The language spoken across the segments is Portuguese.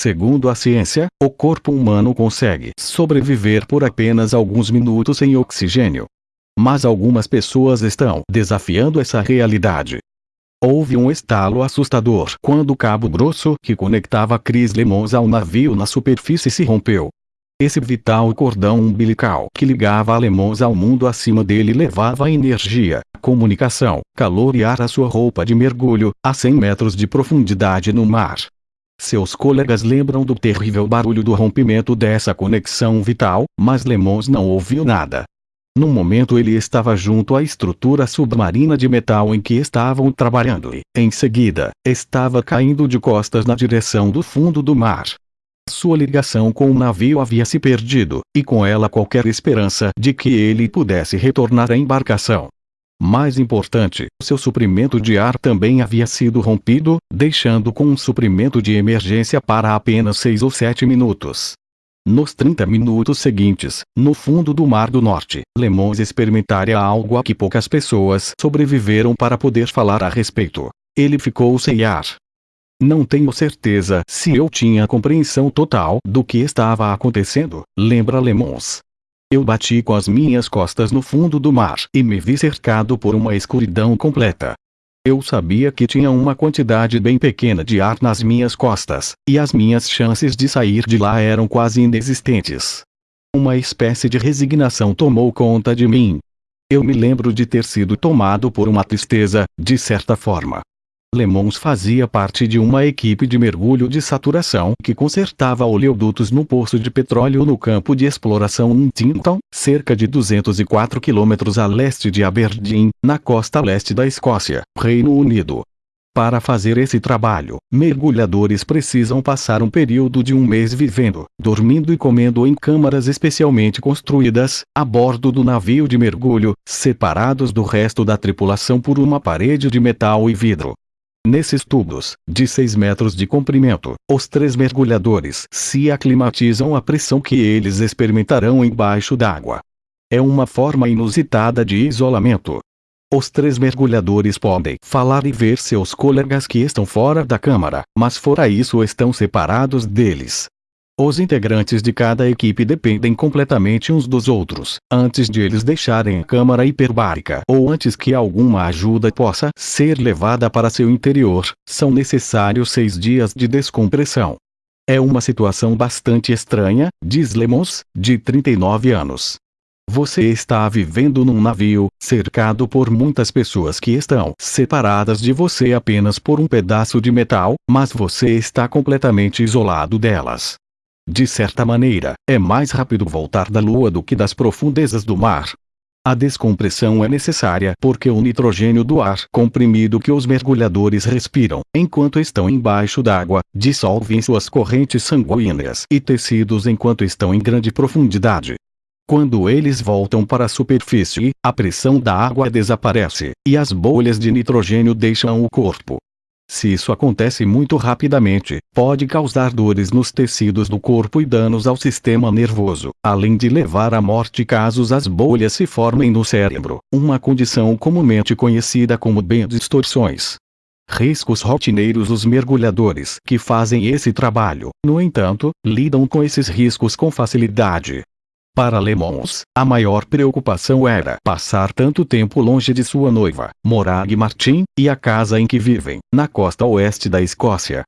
Segundo a ciência, o corpo humano consegue sobreviver por apenas alguns minutos sem oxigênio. Mas algumas pessoas estão desafiando essa realidade. Houve um estalo assustador quando o cabo grosso que conectava Chris Lemons ao navio na superfície se rompeu. Esse vital cordão umbilical que ligava Lemons ao mundo acima dele levava energia, comunicação, calor e ar à sua roupa de mergulho, a 100 metros de profundidade no mar. Seus colegas lembram do terrível barulho do rompimento dessa conexão vital, mas Lemons não ouviu nada. No momento ele estava junto à estrutura submarina de metal em que estavam trabalhando e, em seguida, estava caindo de costas na direção do fundo do mar. Sua ligação com o navio havia se perdido, e com ela qualquer esperança de que ele pudesse retornar à embarcação. Mais importante, seu suprimento de ar também havia sido rompido, deixando com um suprimento de emergência para apenas 6 ou 7 minutos. Nos 30 minutos seguintes, no fundo do Mar do Norte, Lemons experimentaria algo a que poucas pessoas sobreviveram para poder falar a respeito. Ele ficou sem ar. Não tenho certeza se eu tinha compreensão total do que estava acontecendo, lembra Lemons. Eu bati com as minhas costas no fundo do mar e me vi cercado por uma escuridão completa. Eu sabia que tinha uma quantidade bem pequena de ar nas minhas costas, e as minhas chances de sair de lá eram quase inexistentes. Uma espécie de resignação tomou conta de mim. Eu me lembro de ter sido tomado por uma tristeza, de certa forma. Lemons fazia parte de uma equipe de mergulho de saturação que consertava oleodutos no poço de petróleo no campo de exploração Huntington, cerca de 204 quilômetros a leste de Aberdeen, na costa leste da Escócia, Reino Unido. Para fazer esse trabalho, mergulhadores precisam passar um período de um mês vivendo, dormindo e comendo em câmaras especialmente construídas, a bordo do navio de mergulho, separados do resto da tripulação por uma parede de metal e vidro. Nesses tubos, de 6 metros de comprimento, os três mergulhadores se aclimatizam à pressão que eles experimentarão embaixo d'água. É uma forma inusitada de isolamento. Os três mergulhadores podem falar e ver seus colegas que estão fora da câmara, mas fora isso estão separados deles. Os integrantes de cada equipe dependem completamente uns dos outros, antes de eles deixarem a câmara hiperbárica ou antes que alguma ajuda possa ser levada para seu interior, são necessários seis dias de descompressão. É uma situação bastante estranha, diz Lemons, de 39 anos. Você está vivendo num navio, cercado por muitas pessoas que estão separadas de você apenas por um pedaço de metal, mas você está completamente isolado delas. De certa maneira, é mais rápido voltar da Lua do que das profundezas do mar. A descompressão é necessária porque o nitrogênio do ar comprimido que os mergulhadores respiram, enquanto estão embaixo d'água, dissolve em suas correntes sanguíneas e tecidos enquanto estão em grande profundidade. Quando eles voltam para a superfície, a pressão da água desaparece, e as bolhas de nitrogênio deixam o corpo. Se isso acontece muito rapidamente, pode causar dores nos tecidos do corpo e danos ao sistema nervoso, além de levar à morte caso as bolhas se formem no cérebro, uma condição comumente conhecida como bem-distorções. Riscos rotineiros Os mergulhadores que fazem esse trabalho, no entanto, lidam com esses riscos com facilidade, para Lemons, a maior preocupação era passar tanto tempo longe de sua noiva, Morag Martin, e a casa em que vivem, na costa oeste da Escócia.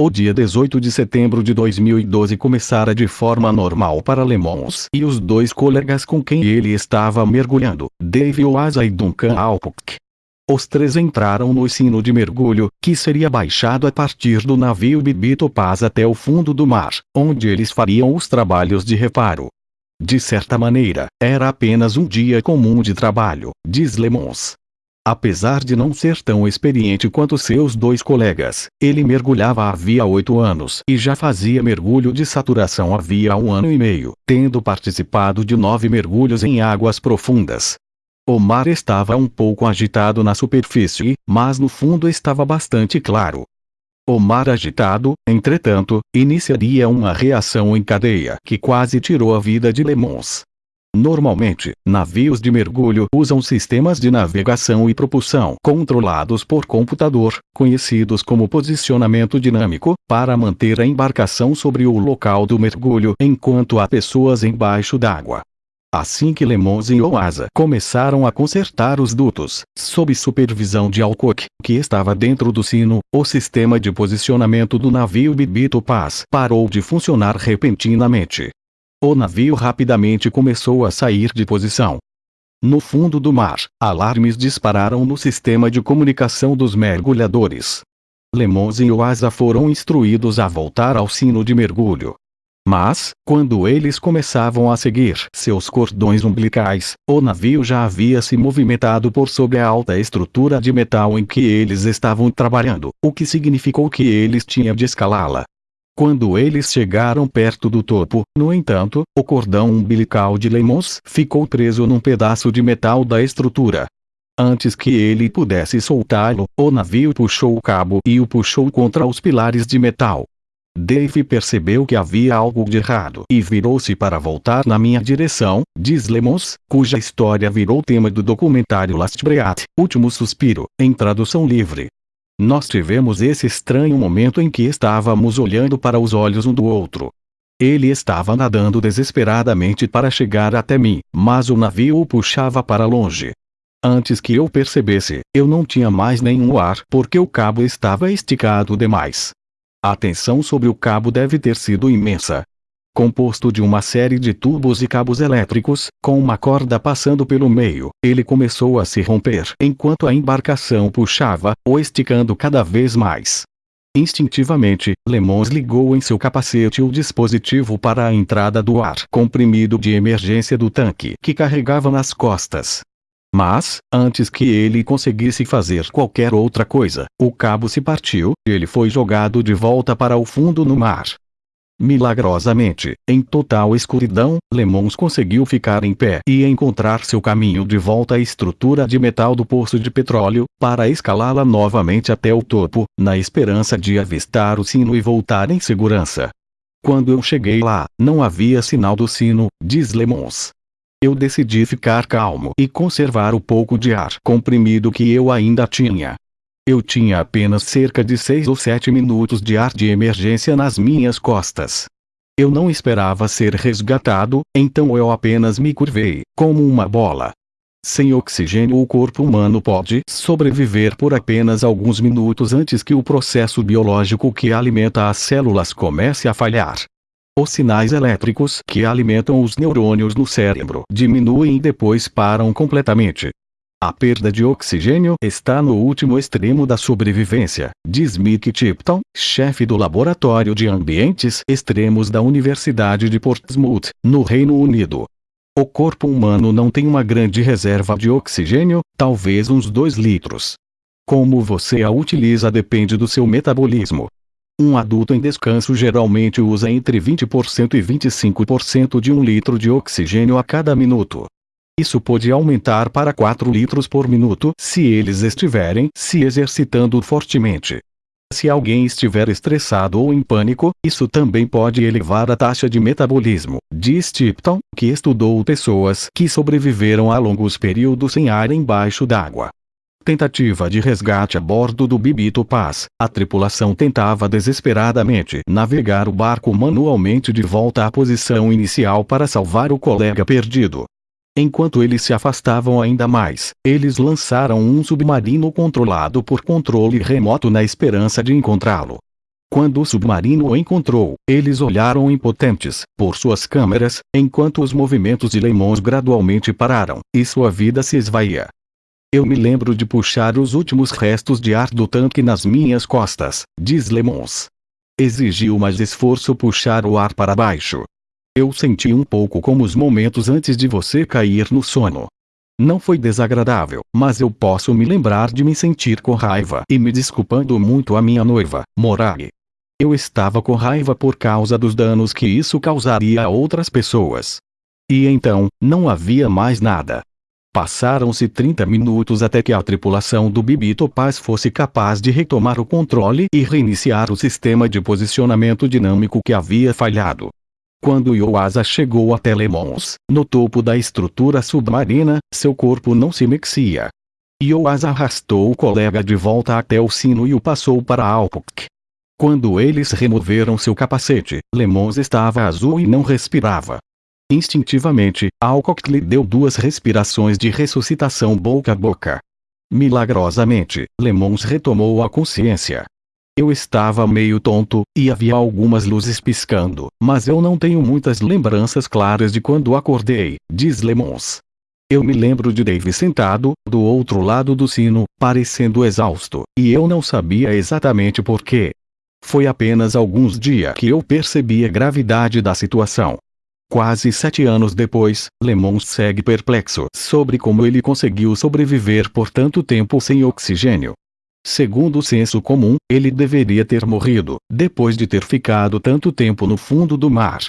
O dia 18 de setembro de 2012 começara de forma normal para Lemons e os dois colegas com quem ele estava mergulhando, Dave Oasa e Duncan Alcock. Os três entraram no ensino de mergulho, que seria baixado a partir do navio Bibi Topaz até o fundo do mar, onde eles fariam os trabalhos de reparo. De certa maneira, era apenas um dia comum de trabalho, diz Lemons. Apesar de não ser tão experiente quanto seus dois colegas, ele mergulhava havia oito anos e já fazia mergulho de saturação havia um ano e meio, tendo participado de nove mergulhos em águas profundas. O mar estava um pouco agitado na superfície, mas no fundo estava bastante claro. O mar agitado, entretanto, iniciaria uma reação em cadeia que quase tirou a vida de Lemons. Normalmente, navios de mergulho usam sistemas de navegação e propulsão controlados por computador, conhecidos como posicionamento dinâmico, para manter a embarcação sobre o local do mergulho enquanto há pessoas embaixo d'água. Assim que Lemons e Oasa começaram a consertar os dutos, sob supervisão de Alcock, que estava dentro do sino, o sistema de posicionamento do navio Bibito Paz parou de funcionar repentinamente. O navio rapidamente começou a sair de posição. No fundo do mar, alarmes dispararam no sistema de comunicação dos mergulhadores. Lemons e Oasa foram instruídos a voltar ao sino de mergulho. Mas, quando eles começavam a seguir seus cordões umbilicais, o navio já havia se movimentado por sobre a alta estrutura de metal em que eles estavam trabalhando, o que significou que eles tinham de escalá-la. Quando eles chegaram perto do topo, no entanto, o cordão umbilical de Lemons ficou preso num pedaço de metal da estrutura. Antes que ele pudesse soltá-lo, o navio puxou o cabo e o puxou contra os pilares de metal. Dave percebeu que havia algo de errado e virou-se para voltar na minha direção, diz Lemons, cuja história virou tema do documentário Last Breath, Último Suspiro, em tradução livre. Nós tivemos esse estranho momento em que estávamos olhando para os olhos um do outro. Ele estava nadando desesperadamente para chegar até mim, mas o navio o puxava para longe. Antes que eu percebesse, eu não tinha mais nenhum ar porque o cabo estava esticado demais. A tensão sobre o cabo deve ter sido imensa composto de uma série de tubos e cabos elétricos, com uma corda passando pelo meio. Ele começou a se romper enquanto a embarcação puxava, o esticando cada vez mais. Instintivamente, Lemons ligou em seu capacete o dispositivo para a entrada do ar comprimido de emergência do tanque que carregava nas costas. Mas, antes que ele conseguisse fazer qualquer outra coisa, o cabo se partiu, e ele foi jogado de volta para o fundo no mar. Milagrosamente, em total escuridão, Lemons conseguiu ficar em pé e encontrar seu caminho de volta à estrutura de metal do poço de petróleo, para escalá-la novamente até o topo, na esperança de avistar o sino e voltar em segurança. Quando eu cheguei lá, não havia sinal do sino, diz Lemons. Eu decidi ficar calmo e conservar o pouco de ar comprimido que eu ainda tinha. Eu tinha apenas cerca de seis ou sete minutos de ar de emergência nas minhas costas. Eu não esperava ser resgatado, então eu apenas me curvei, como uma bola. Sem oxigênio o corpo humano pode sobreviver por apenas alguns minutos antes que o processo biológico que alimenta as células comece a falhar. Os sinais elétricos que alimentam os neurônios no cérebro diminuem e depois param completamente. A perda de oxigênio está no último extremo da sobrevivência, diz Mick Tipton, chefe do Laboratório de Ambientes Extremos da Universidade de Portsmouth, no Reino Unido. O corpo humano não tem uma grande reserva de oxigênio, talvez uns 2 litros. Como você a utiliza depende do seu metabolismo. Um adulto em descanso geralmente usa entre 20% e 25% de um litro de oxigênio a cada minuto. Isso pode aumentar para 4 litros por minuto se eles estiverem se exercitando fortemente. Se alguém estiver estressado ou em pânico, isso também pode elevar a taxa de metabolismo, diz Tipton, que estudou pessoas que sobreviveram a longos períodos sem ar embaixo d'água. Tentativa de resgate a bordo do Bibito Paz. A tripulação tentava desesperadamente navegar o barco manualmente de volta à posição inicial para salvar o colega perdido. Enquanto eles se afastavam ainda mais, eles lançaram um submarino controlado por controle remoto na esperança de encontrá-lo. Quando o submarino o encontrou, eles olharam impotentes, por suas câmeras, enquanto os movimentos de Lemons gradualmente pararam, e sua vida se esvaía. Eu me lembro de puxar os últimos restos de ar do tanque nas minhas costas, diz Lemons. Exigiu mais esforço puxar o ar para baixo, eu senti um pouco como os momentos antes de você cair no sono. Não foi desagradável, mas eu posso me lembrar de me sentir com raiva e me desculpando muito a minha noiva, Morag. Eu estava com raiva por causa dos danos que isso causaria a outras pessoas. E então, não havia mais nada. Passaram-se 30 minutos até que a tripulação do Bibi Topaz fosse capaz de retomar o controle e reiniciar o sistema de posicionamento dinâmico que havia falhado. Quando Yoasa chegou até Lemons, no topo da estrutura submarina, seu corpo não se mexia. Yoasa arrastou o colega de volta até o sino e o passou para Alpuk. Quando eles removeram seu capacete, Lemons estava azul e não respirava. Instintivamente, Alcock lhe deu duas respirações de ressuscitação boca a boca. Milagrosamente, Lemons retomou a consciência. Eu estava meio tonto, e havia algumas luzes piscando, mas eu não tenho muitas lembranças claras de quando acordei, diz Lemons. Eu me lembro de Dave sentado, do outro lado do sino, parecendo exausto, e eu não sabia exatamente por quê. Foi apenas alguns dias que eu percebi a gravidade da situação. Quase sete anos depois, Lemons segue perplexo sobre como ele conseguiu sobreviver por tanto tempo sem oxigênio. Segundo o senso comum, ele deveria ter morrido, depois de ter ficado tanto tempo no fundo do mar.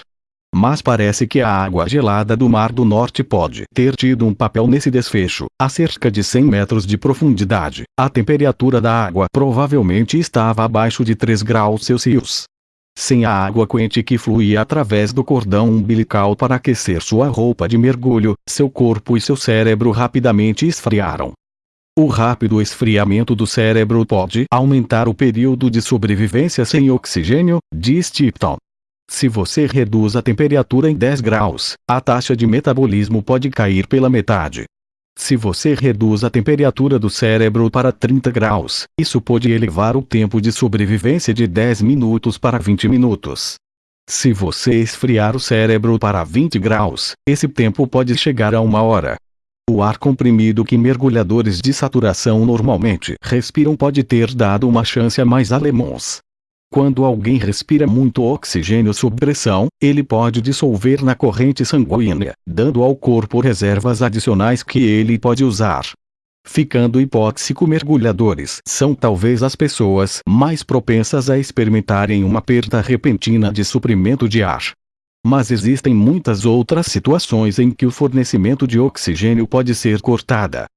Mas parece que a água gelada do Mar do Norte pode ter tido um papel nesse desfecho. A cerca de 100 metros de profundidade, a temperatura da água provavelmente estava abaixo de 3 graus Celsius. Sem a água quente que fluía através do cordão umbilical para aquecer sua roupa de mergulho, seu corpo e seu cérebro rapidamente esfriaram. O rápido esfriamento do cérebro pode aumentar o período de sobrevivência sem oxigênio, diz Tipton. Se você reduz a temperatura em 10 graus, a taxa de metabolismo pode cair pela metade. Se você reduz a temperatura do cérebro para 30 graus, isso pode elevar o tempo de sobrevivência de 10 minutos para 20 minutos. Se você esfriar o cérebro para 20 graus, esse tempo pode chegar a uma hora. O ar comprimido que mergulhadores de saturação normalmente respiram pode ter dado uma chance a mais alemãos. Quando alguém respira muito oxigênio sob pressão, ele pode dissolver na corrente sanguínea, dando ao corpo reservas adicionais que ele pode usar. Ficando hipóxico mergulhadores são talvez as pessoas mais propensas a experimentarem uma perda repentina de suprimento de ar. Mas existem muitas outras situações em que o fornecimento de oxigênio pode ser cortada.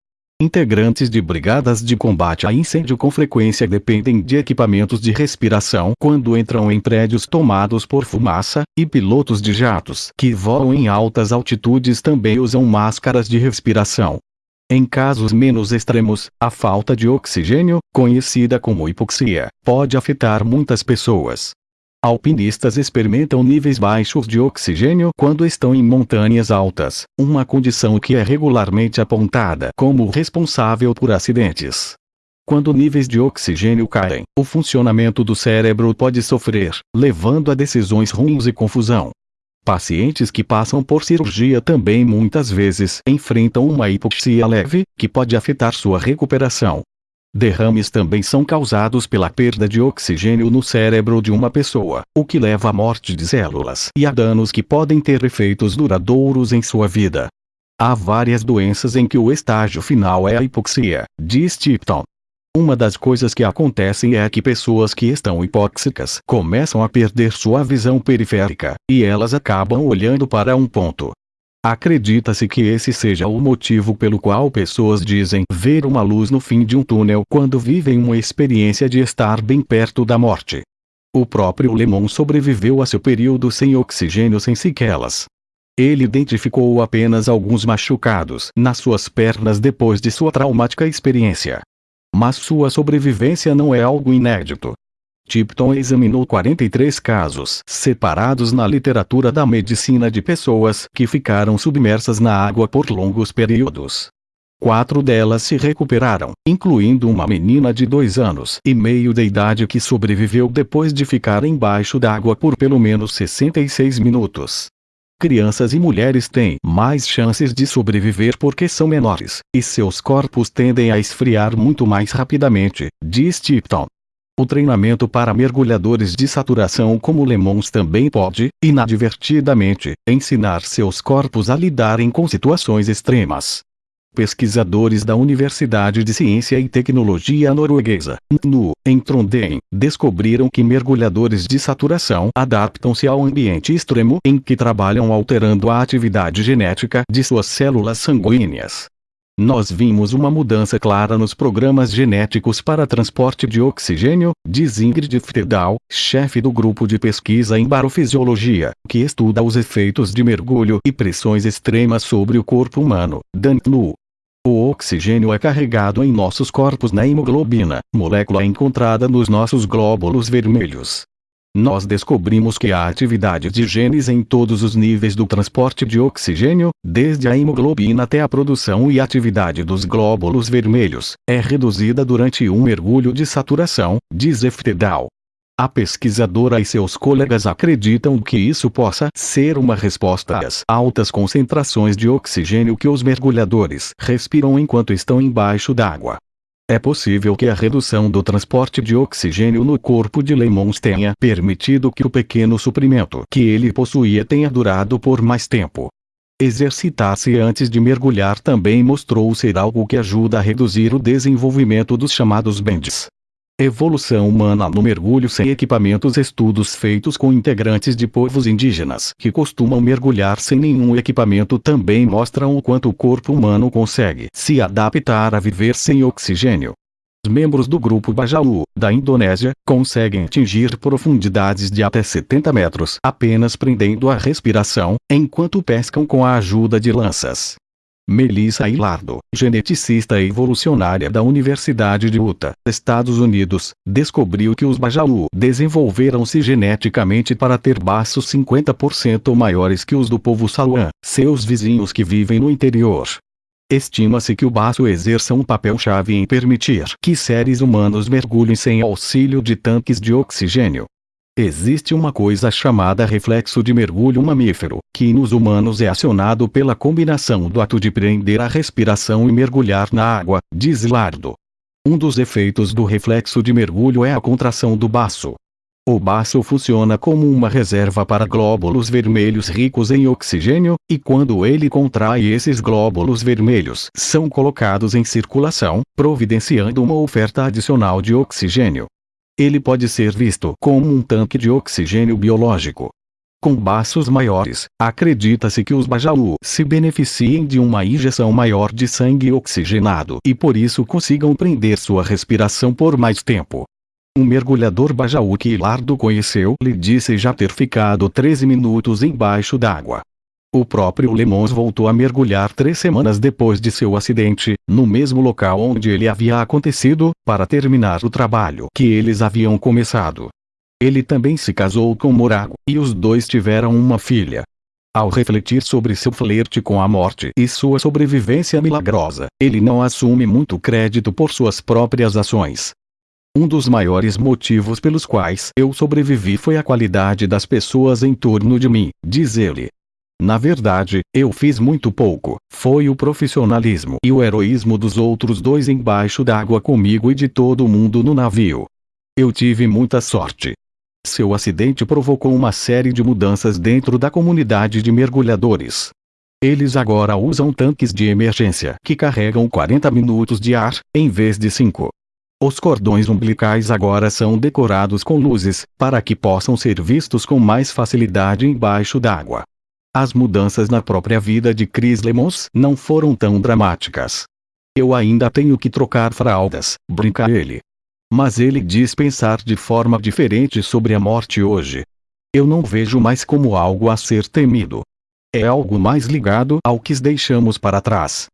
Integrantes de brigadas de combate a incêndio com frequência dependem de equipamentos de respiração quando entram em prédios tomados por fumaça, e pilotos de jatos que voam em altas altitudes também usam máscaras de respiração. Em casos menos extremos, a falta de oxigênio, conhecida como hipoxia, pode afetar muitas pessoas. Alpinistas experimentam níveis baixos de oxigênio quando estão em montanhas altas, uma condição que é regularmente apontada como responsável por acidentes. Quando níveis de oxigênio caem, o funcionamento do cérebro pode sofrer, levando a decisões ruins e confusão. Pacientes que passam por cirurgia também muitas vezes enfrentam uma hipoxia leve, que pode afetar sua recuperação. Derrames também são causados pela perda de oxigênio no cérebro de uma pessoa, o que leva à morte de células e a danos que podem ter efeitos duradouros em sua vida. Há várias doenças em que o estágio final é a hipoxia, diz Tipton. Uma das coisas que acontecem é que pessoas que estão hipóxicas começam a perder sua visão periférica, e elas acabam olhando para um ponto, Acredita-se que esse seja o motivo pelo qual pessoas dizem ver uma luz no fim de um túnel quando vivem uma experiência de estar bem perto da morte. O próprio Lemon sobreviveu a seu período sem oxigênio sem sequelas. Ele identificou apenas alguns machucados nas suas pernas depois de sua traumática experiência. Mas sua sobrevivência não é algo inédito. Tipton examinou 43 casos separados na literatura da medicina de pessoas que ficaram submersas na água por longos períodos. Quatro delas se recuperaram, incluindo uma menina de dois anos e meio de idade que sobreviveu depois de ficar embaixo d'água por pelo menos 66 minutos. Crianças e mulheres têm mais chances de sobreviver porque são menores, e seus corpos tendem a esfriar muito mais rapidamente, diz Tipton. O treinamento para mergulhadores de saturação como Lemons também pode, inadvertidamente, ensinar seus corpos a lidarem com situações extremas. Pesquisadores da Universidade de Ciência e Tecnologia Norueguesa, NU, em Trondheim, descobriram que mergulhadores de saturação adaptam-se ao ambiente extremo em que trabalham alterando a atividade genética de suas células sanguíneas. Nós vimos uma mudança clara nos programas genéticos para transporte de oxigênio, diz Ingrid Ftedal, chefe do grupo de pesquisa em barofisiologia, que estuda os efeitos de mergulho e pressões extremas sobre o corpo humano. Dantnu. O oxigênio é carregado em nossos corpos na hemoglobina, molécula encontrada nos nossos glóbulos vermelhos. Nós descobrimos que a atividade de genes em todos os níveis do transporte de oxigênio, desde a hemoglobina até a produção e atividade dos glóbulos vermelhos, é reduzida durante um mergulho de saturação, diz Eftedal. A pesquisadora e seus colegas acreditam que isso possa ser uma resposta às altas concentrações de oxigênio que os mergulhadores respiram enquanto estão embaixo d'água. É possível que a redução do transporte de oxigênio no corpo de Lemons tenha permitido que o pequeno suprimento que ele possuía tenha durado por mais tempo. Exercitar-se antes de mergulhar também mostrou ser algo que ajuda a reduzir o desenvolvimento dos chamados bends. Evolução humana no mergulho sem equipamentos Estudos feitos com integrantes de povos indígenas que costumam mergulhar sem nenhum equipamento também mostram o quanto o corpo humano consegue se adaptar a viver sem oxigênio. Os membros do grupo Bajalu, da Indonésia, conseguem atingir profundidades de até 70 metros apenas prendendo a respiração, enquanto pescam com a ajuda de lanças. Melissa Hilardo, geneticista evolucionária da Universidade de Utah, Estados Unidos, descobriu que os Bajalu desenvolveram-se geneticamente para ter baços 50% maiores que os do povo Saluan, seus vizinhos que vivem no interior. Estima-se que o baço exerça um papel-chave em permitir que seres humanos mergulhem sem auxílio de tanques de oxigênio. Existe uma coisa chamada reflexo de mergulho mamífero, que nos humanos é acionado pela combinação do ato de prender a respiração e mergulhar na água, diz Lardo. Um dos efeitos do reflexo de mergulho é a contração do baço. O baço funciona como uma reserva para glóbulos vermelhos ricos em oxigênio, e quando ele contrai esses glóbulos vermelhos são colocados em circulação, providenciando uma oferta adicional de oxigênio. Ele pode ser visto como um tanque de oxigênio biológico. Com baços maiores, acredita-se que os Bajalu se beneficiem de uma injeção maior de sangue oxigenado e por isso consigam prender sua respiração por mais tempo. Um mergulhador Bajaú que Lardo conheceu lhe disse já ter ficado 13 minutos embaixo d'água. O próprio Lemons voltou a mergulhar três semanas depois de seu acidente, no mesmo local onde ele havia acontecido, para terminar o trabalho que eles haviam começado. Ele também se casou com Morago, e os dois tiveram uma filha. Ao refletir sobre seu flerte com a morte e sua sobrevivência milagrosa, ele não assume muito crédito por suas próprias ações. Um dos maiores motivos pelos quais eu sobrevivi foi a qualidade das pessoas em torno de mim, diz ele. Na verdade, eu fiz muito pouco. Foi o profissionalismo e o heroísmo dos outros dois embaixo d'água comigo e de todo mundo no navio. Eu tive muita sorte. Seu acidente provocou uma série de mudanças dentro da comunidade de mergulhadores. Eles agora usam tanques de emergência que carregam 40 minutos de ar, em vez de 5. Os cordões umbilicais agora são decorados com luzes, para que possam ser vistos com mais facilidade embaixo d'água. As mudanças na própria vida de Chris Lemons não foram tão dramáticas. Eu ainda tenho que trocar fraldas, brinca ele. Mas ele diz pensar de forma diferente sobre a morte hoje. Eu não vejo mais como algo a ser temido. É algo mais ligado ao que deixamos para trás.